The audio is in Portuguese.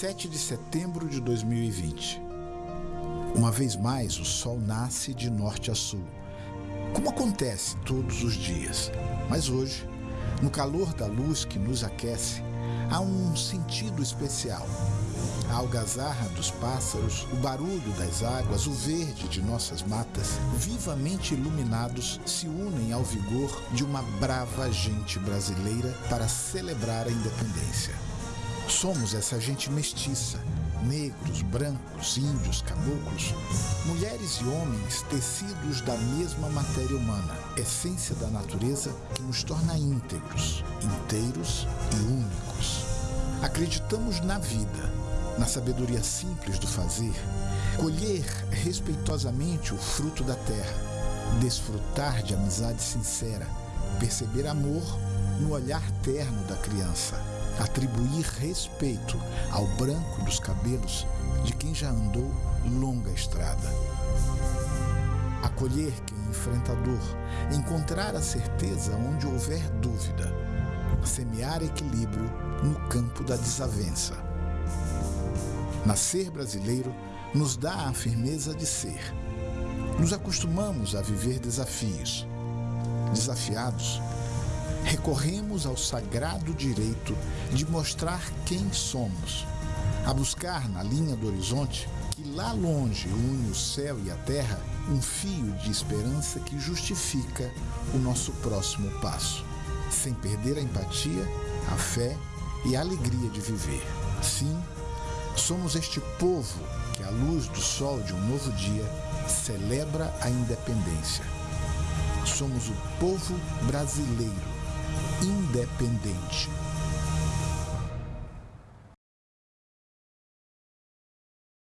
7 de setembro de 2020. Uma vez mais, o sol nasce de norte a sul, como acontece todos os dias. Mas hoje, no calor da luz que nos aquece, há um sentido especial. A algazarra dos pássaros, o barulho das águas, o verde de nossas matas, vivamente iluminados, se unem ao vigor de uma brava gente brasileira para celebrar a independência. Somos essa gente mestiça, negros, brancos, índios, caboclos, mulheres e homens tecidos da mesma matéria humana, essência da natureza que nos torna íntegros, inteiros e únicos. Acreditamos na vida, na sabedoria simples do fazer, colher respeitosamente o fruto da terra, desfrutar de amizade sincera, perceber amor no olhar terno da criança, atribuir respeito ao branco dos cabelos de quem já andou longa estrada. Acolher quem enfrenta a dor, encontrar a certeza onde houver dúvida, semear equilíbrio no campo da desavença. Nascer brasileiro nos dá a firmeza de ser. Nos acostumamos a viver desafios. Desafiados, recorremos ao sagrado direito de mostrar quem somos, a buscar na linha do horizonte que lá longe une o céu e a terra um fio de esperança que justifica o nosso próximo passo, sem perder a empatia, a fé e a alegria de viver. Sim, somos este povo que, à luz do sol de um novo dia, celebra a independência. Somos o povo brasileiro independente